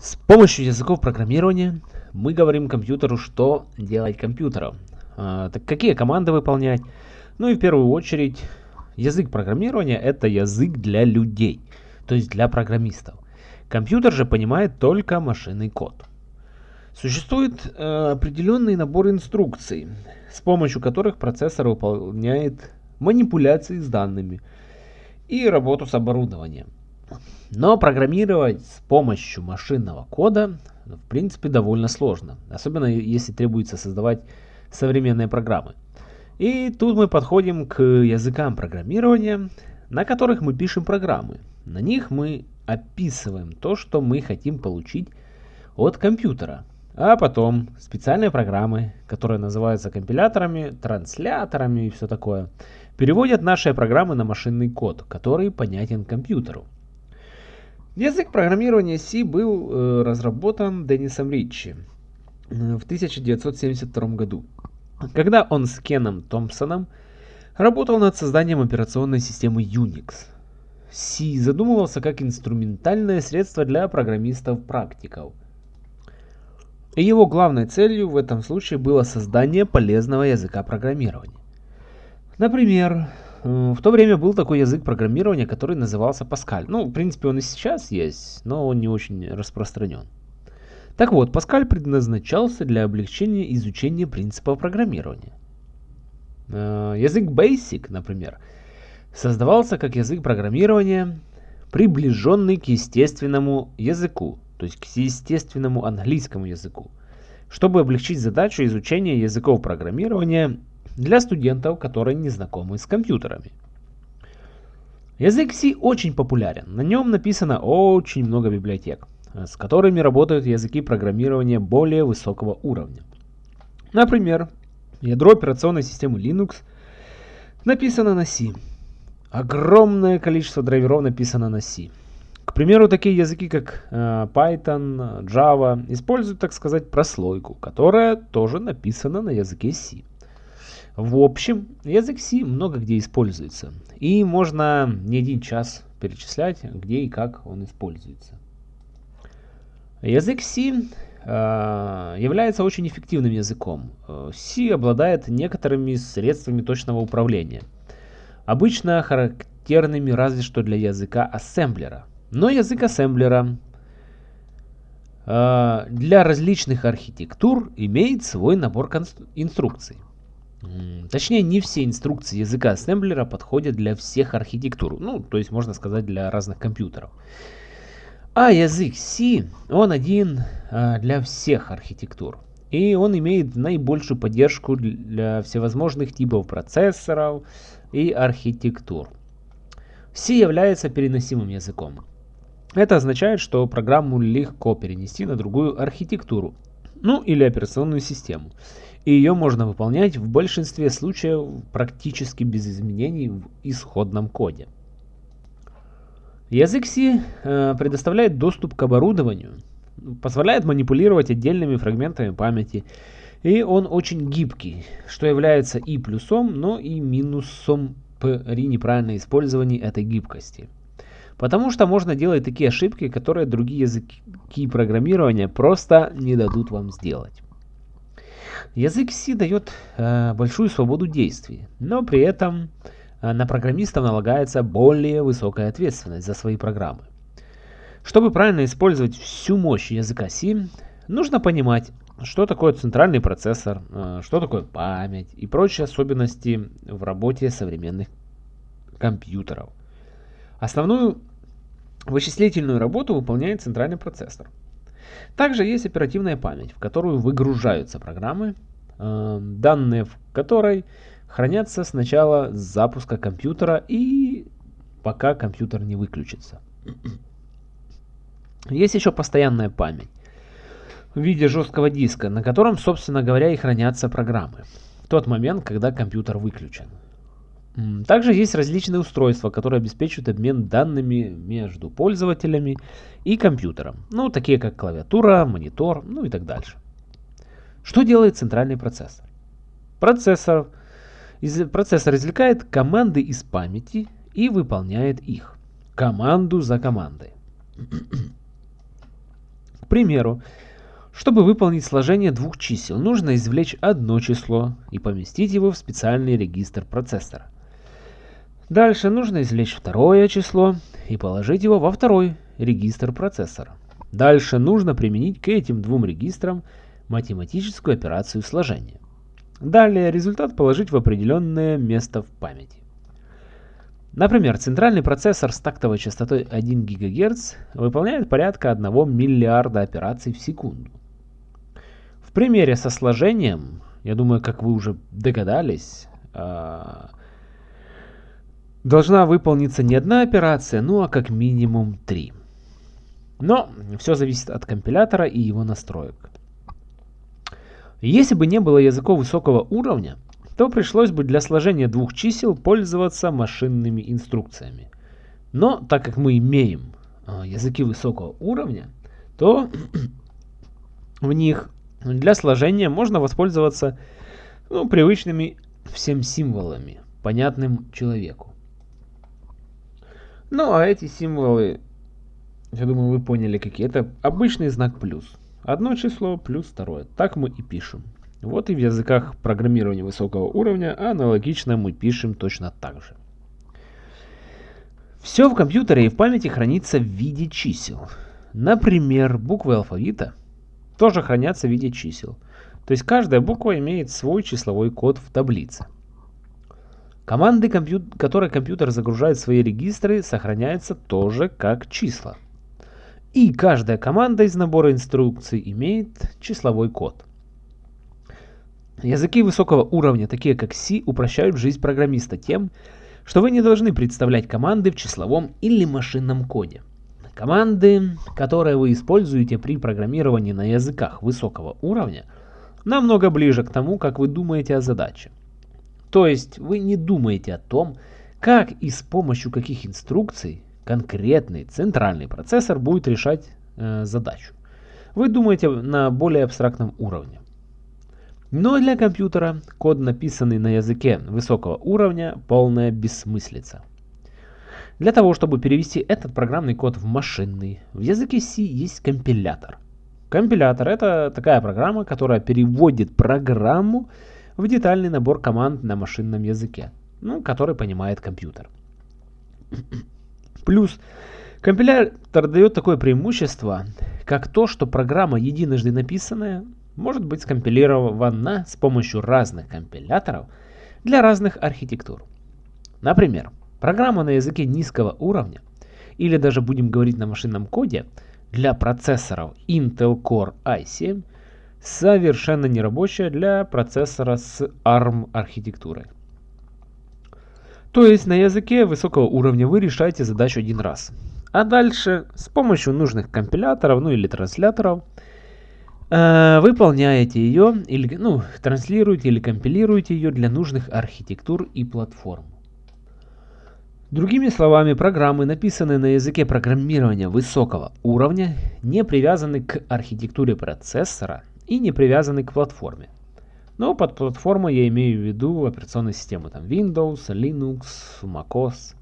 С помощью языков программирования мы говорим компьютеру, что делать компьютером. А, так какие команды выполнять? Ну и в первую очередь, язык программирования это язык для людей, то есть для программистов. Компьютер же понимает только машинный код. Существует э, определенный набор инструкций, с помощью которых процессор выполняет манипуляции с данными и работу с оборудованием. Но программировать с помощью машинного кода в принципе довольно сложно, особенно если требуется создавать современные программы. И тут мы подходим к языкам программирования, на которых мы пишем программы. На них мы описываем то, что мы хотим получить от компьютера. А потом специальные программы, которые называются компиляторами, трансляторами и все такое, переводят наши программы на машинный код, который понятен компьютеру. Язык программирования C был э, разработан Деннисом Ричи э, в 1972 году, когда он с Кеном Томпсоном работал над созданием операционной системы Unix. C задумывался как инструментальное средство для программистов-практиков. И его главной целью в этом случае было создание полезного языка программирования. Например, в то время был такой язык программирования, который назывался Паскаль. Ну, в принципе, он и сейчас есть, но он не очень распространен. Так вот, Паскаль предназначался для облегчения изучения принципов программирования. Э, язык Basic, например, создавался как язык программирования, приближенный к естественному языку, то есть к естественному английскому языку, чтобы облегчить задачу изучения языков программирования для студентов, которые не знакомы с компьютерами. Язык C очень популярен. На нем написано очень много библиотек, с которыми работают языки программирования более высокого уровня. Например, ядро операционной системы Linux написано на C. Огромное количество драйверов написано на C. К примеру, такие языки, как э, Python, Java, используют, так сказать, прослойку, которая тоже написана на языке C. В общем, язык C много где используется. И можно не один час перечислять, где и как он используется. Язык C э, является очень эффективным языком. C обладает некоторыми средствами точного управления. Обычно характерными разве что для языка ассемблера. Но язык ассемблера э, для различных архитектур имеет свой набор инструкций. Точнее, не все инструкции языка ассемблера подходят для всех архитектур. Ну, то есть, можно сказать, для разных компьютеров. А язык C, он один а, для всех архитектур. И он имеет наибольшую поддержку для всевозможных типов процессоров и архитектур. C является переносимым языком. Это означает, что программу легко перенести на другую архитектуру, ну или операционную систему и ее можно выполнять в большинстве случаев практически без изменений в исходном коде. Язык C э, предоставляет доступ к оборудованию, позволяет манипулировать отдельными фрагментами памяти, и он очень гибкий, что является и плюсом, но и минусом при неправильном использовании этой гибкости. Потому что можно делать такие ошибки, которые другие языки программирования просто не дадут вам сделать. Язык C дает э, большую свободу действий, но при этом э, на программистов налагается более высокая ответственность за свои программы. Чтобы правильно использовать всю мощь языка C, нужно понимать, что такое центральный процессор, э, что такое память и прочие особенности в работе современных компьютеров. Основную вычислительную работу выполняет центральный процессор. Также есть оперативная память, в которую выгружаются программы, э, данные в которой хранятся с начала запуска компьютера и пока компьютер не выключится. Есть еще постоянная память в виде жесткого диска, на котором, собственно говоря, и хранятся программы в тот момент, когда компьютер выключен. Также есть различные устройства, которые обеспечивают обмен данными между пользователями и компьютером. Ну, такие как клавиатура, монитор, ну и так дальше. Что делает центральный процессор? Процессор, из, процессор извлекает команды из памяти и выполняет их. Команду за командой. К примеру, чтобы выполнить сложение двух чисел, нужно извлечь одно число и поместить его в специальный регистр процессора. Дальше нужно извлечь второе число и положить его во второй регистр процессора. Дальше нужно применить к этим двум регистрам математическую операцию сложения. Далее результат положить в определенное место в памяти. Например, центральный процессор с тактовой частотой 1 ГГц выполняет порядка 1 миллиарда операций в секунду. В примере со сложением, я думаю, как вы уже догадались, а, должна выполниться не одна операция, ну а как минимум три. Но все зависит от компилятора и его настроек. Если бы не было языков высокого уровня, то пришлось бы для сложения двух чисел пользоваться машинными инструкциями. Но так как мы имеем а, языки высокого уровня, то в них для сложения можно воспользоваться ну, привычными всем символами, понятным человеку. Ну а эти символы, я думаю, вы поняли какие. Это обычный знак плюс. Одно число плюс второе. Так мы и пишем. Вот и в языках программирования высокого уровня аналогично мы пишем точно так же. Все в компьютере и в памяти хранится в виде чисел. Например, буквы алфавита тоже хранятся в виде чисел. То есть каждая буква имеет свой числовой код в таблице. Команды, которые компьютер загружает в свои регистры, сохраняются тоже как числа. И каждая команда из набора инструкций имеет числовой код. Языки высокого уровня, такие как C, упрощают жизнь программиста тем, что вы не должны представлять команды в числовом или машинном коде. Команды, которые вы используете при программировании на языках высокого уровня, намного ближе к тому, как вы думаете о задаче. То есть вы не думаете о том, как и с помощью каких инструкций конкретный центральный процессор будет решать э, задачу. Вы думаете на более абстрактном уровне. Но для компьютера код, написанный на языке высокого уровня, полная бессмыслица. Для того, чтобы перевести этот программный код в машинный, в языке C есть компилятор. Компилятор это такая программа, которая переводит программу в детальный набор команд на машинном языке, ну, который понимает компьютер. Плюс компилятор дает такое преимущество, как то, что программа единожды написанная может быть скомпилирована с помощью разных компиляторов для разных архитектур. Например, программа на языке низкого уровня, или даже будем говорить на машинном коде, для процессоров Intel Core i7 совершенно нерабочая для процессора с ARM архитектурой. То есть на языке высокого уровня вы решаете задачу один раз. А дальше с помощью нужных компиляторов, ну или трансляторов, Э, выполняете ее, или, ну, транслируете или компилируете ее для нужных архитектур и платформ. Другими словами, программы, написанные на языке программирования высокого уровня, не привязаны к архитектуре процессора и не привязаны к платформе. Но под платформой я имею в виду операционные системы там Windows, Linux, MacOS.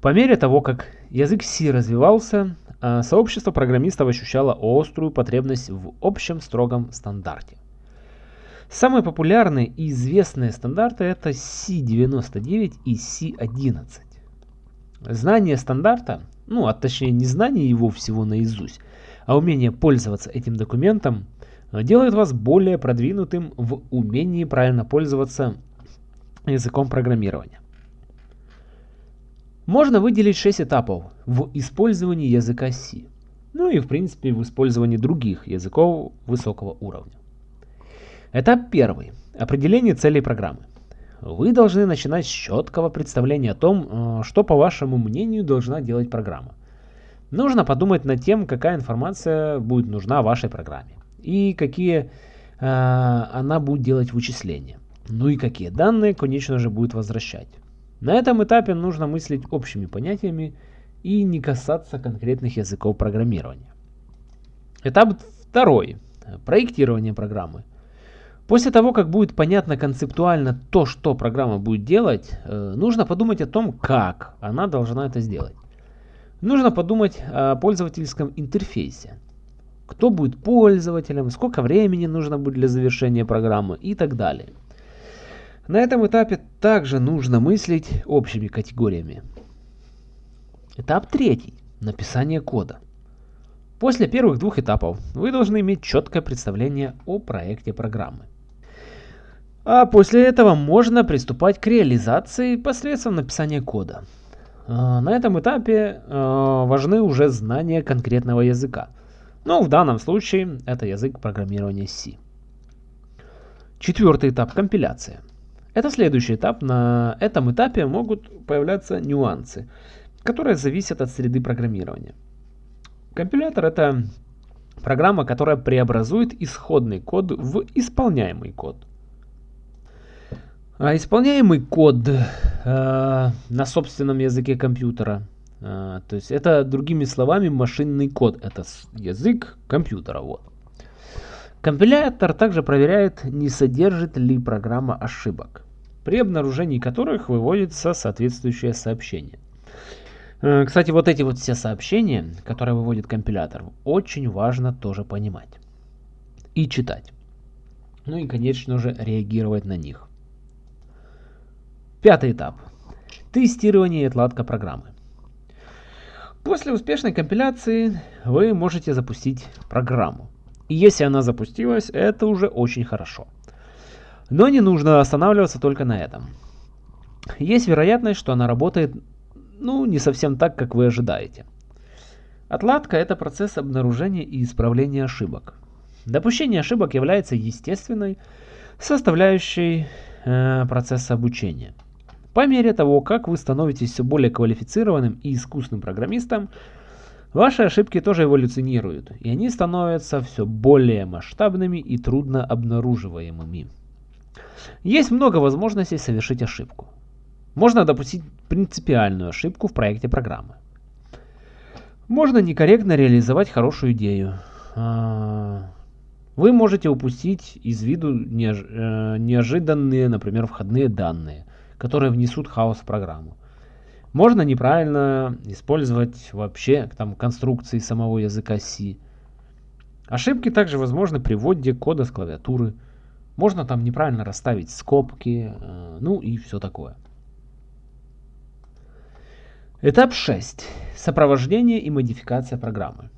По мере того, как язык C развивался, а, сообщество программистов ощущало острую потребность в общем строгом стандарте. Самые популярные и известные стандарты это C99 и C11. Знание стандарта, ну а точнее не знание его всего наизусть, а умение пользоваться этим документом делает вас более продвинутым в умении правильно пользоваться языком программирования. Можно выделить 6 этапов в использовании языка C, ну и в принципе в использовании других языков высокого уровня. Этап первый. Определение целей программы. Вы должны начинать с четкого представления о том, э, что по вашему мнению должна делать программа. Нужно подумать над тем, какая информация будет нужна вашей программе и какие э, она будет делать вычисления. Ну и какие данные, конечно же, будет возвращать. На этом этапе нужно мыслить общими понятиями и не касаться конкретных языков программирования. Этап второй. Проектирование программы. После того, как будет понятно концептуально то, что программа будет делать, э, нужно подумать о том, как она должна это сделать. Нужно подумать о пользовательском интерфейсе. Кто будет пользователем, сколько времени нужно будет для завершения программы и так далее. На этом этапе также нужно мыслить общими категориями. Этап третий. Написание кода. После первых двух этапов вы должны иметь четкое представление о проекте программы. А после этого можно приступать к реализации посредством написания кода. А, на этом этапе а, важны уже знания конкретного языка. Но в данном случае это язык программирования C. Четвертый этап – компиляция. Это следующий этап. На этом этапе могут появляться нюансы, которые зависят от среды программирования. Компилятор – это программа, которая преобразует исходный код в исполняемый код. А исполняемый код э, на собственном языке компьютера, э, то есть это другими словами машинный код, это язык компьютера. Вот. Компилятор также проверяет, не содержит ли программа ошибок, при обнаружении которых выводится соответствующее сообщение. Э, кстати, вот эти вот все сообщения, которые выводит компилятор, очень важно тоже понимать и читать. Ну и, конечно же, реагировать на них. Пятый этап. Тестирование и отладка программы. После успешной компиляции вы можете запустить программу. И если она запустилась, это уже очень хорошо. Но не нужно останавливаться только на этом. Есть вероятность, что она работает ну, не совсем так, как вы ожидаете. Отладка – это процесс обнаружения и исправления ошибок. Допущение ошибок является естественной составляющей э, процесса обучения. По мере того, как вы становитесь все более квалифицированным и искусным программистом, ваши ошибки тоже эволюционируют, и они становятся все более масштабными и трудно обнаруживаемыми. Есть много возможностей совершить ошибку. Можно допустить принципиальную ошибку в проекте программы. Можно некорректно реализовать хорошую идею. А, вы можете упустить из виду э, неожиданные, например, входные данные – которые внесут хаос в программу. Можно неправильно использовать вообще там конструкции самого языка C. Ошибки также возможны при вводе кода с клавиатуры. Можно там неправильно расставить скобки, э, ну и все такое. Этап 6. Сопровождение и модификация программы.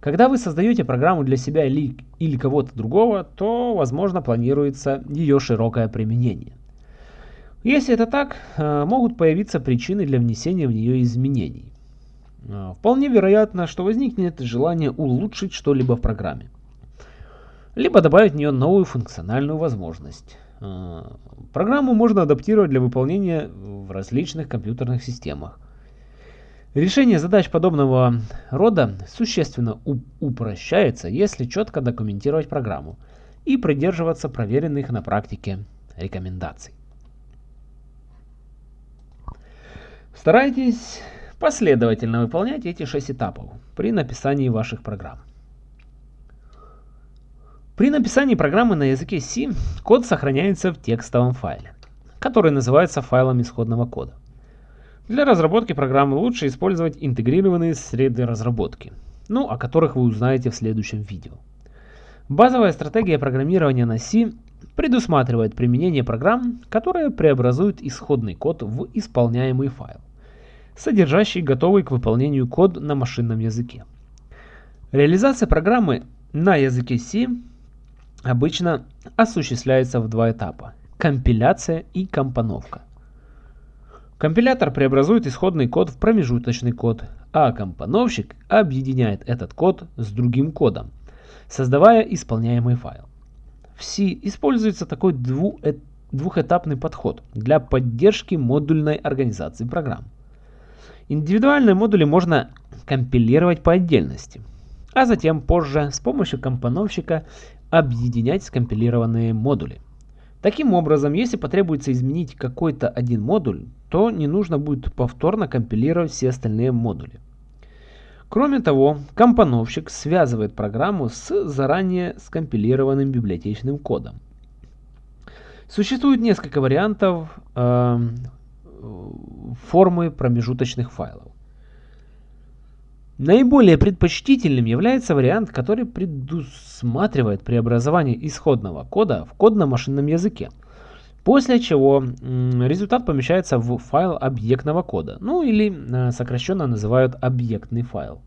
Когда вы создаете программу для себя или, или кого-то другого, то, возможно, планируется ее широкое применение. Если это так, э, могут появиться причины для внесения в нее изменений. Э, вполне вероятно, что возникнет желание улучшить что-либо в программе. Либо добавить в нее новую функциональную возможность. Э, программу можно адаптировать для выполнения в различных компьютерных системах. Решение задач подобного рода существенно упрощается, если четко документировать программу и придерживаться проверенных на практике рекомендаций. Старайтесь последовательно выполнять эти 6 этапов при написании ваших программ. При написании программы на языке C код сохраняется в текстовом файле, который называется файлом исходного кода. Для разработки программы лучше использовать интегрированные среды разработки, ну, о которых вы узнаете в следующем видео. Базовая стратегия программирования на C предусматривает применение программ, которые преобразуют исходный код в исполняемый файл содержащий готовый к выполнению код на машинном языке. Реализация программы на языке C обычно осуществляется в два этапа – компиляция и компоновка. Компилятор преобразует исходный код в промежуточный код, а компоновщик объединяет этот код с другим кодом, создавая исполняемый файл. В C используется такой двухэтапный подход для поддержки модульной организации программ. Индивидуальные модули можно компилировать по отдельности, а затем позже с помощью компоновщика объединять скомпилированные модули. Таким образом, если потребуется изменить какой-то один модуль, то не нужно будет повторно компилировать все остальные модули. Кроме того, компоновщик связывает программу с заранее скомпилированным библиотечным кодом. Существует несколько вариантов э, формы промежуточных файлов. Наиболее предпочтительным является вариант, который предусматривает преобразование исходного кода в код на машинном языке, после чего результат помещается в файл объектного кода, ну или э, сокращенно называют объектный файл.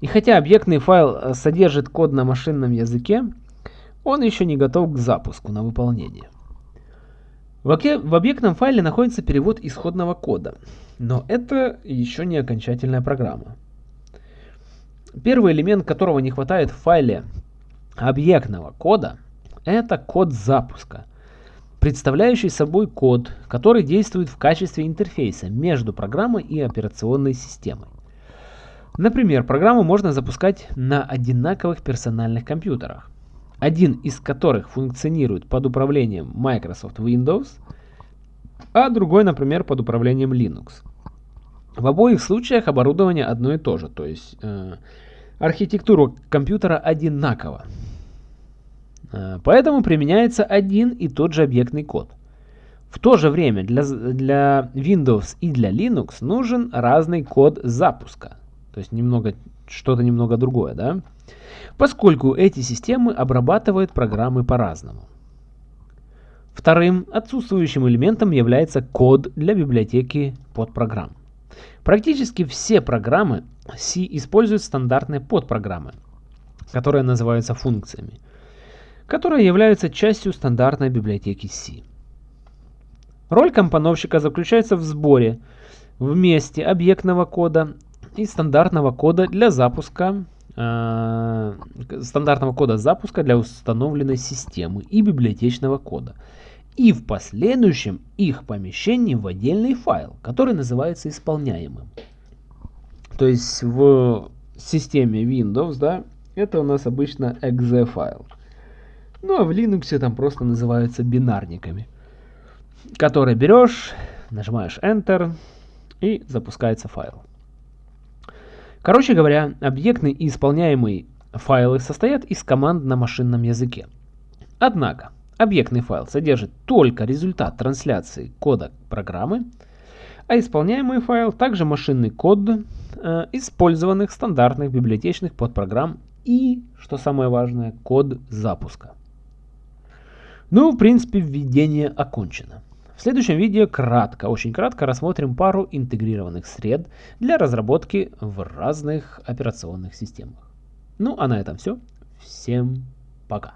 И хотя объектный файл э, содержит код на машинном языке, он еще не готов к запуску на выполнение. В объектном файле находится перевод исходного кода, но это еще не окончательная программа. Первый элемент, которого не хватает в файле объектного кода, это код запуска, представляющий собой код, который действует в качестве интерфейса между программой и операционной системой. Например, программу можно запускать на одинаковых персональных компьютерах один из которых функционирует под управлением Microsoft Windows, а другой, например, под управлением Linux. В обоих случаях оборудование одно и то же, то есть э, архитектура компьютера одинакова. Э, поэтому применяется один и тот же объектный код. В то же время для, для Windows и для Linux нужен разный код запуска. То есть немного что-то немного другое, да? Поскольку эти системы обрабатывают программы по-разному. Вторым отсутствующим элементом является код для библиотеки подпрограмм. Практически все программы C используют стандартные подпрограммы, которые называются функциями, которые являются частью стандартной библиотеки C. Роль компоновщика заключается в сборе вместе объектного кода и стандартного кода для запуска э, стандартного кода запуска для установленной системы и библиотечного кода. И в последующем их помещении в отдельный файл, который называется исполняемым. То есть в системе Windows, да, это у нас обычно exe файл. Ну а в Linux там просто называются бинарниками, которые берешь, нажимаешь Enter и запускается файл. Короче говоря, объектные и исполняемые файлы состоят из команд на машинном языке. Однако, объектный файл содержит только результат трансляции кода программы, а исполняемый файл также машинный код э, использованных стандартных библиотечных подпрограмм и, что самое важное, код запуска. Ну, в принципе, введение окончено. В следующем видео кратко, очень кратко рассмотрим пару интегрированных сред для разработки в разных операционных системах. Ну а на этом все. Всем пока.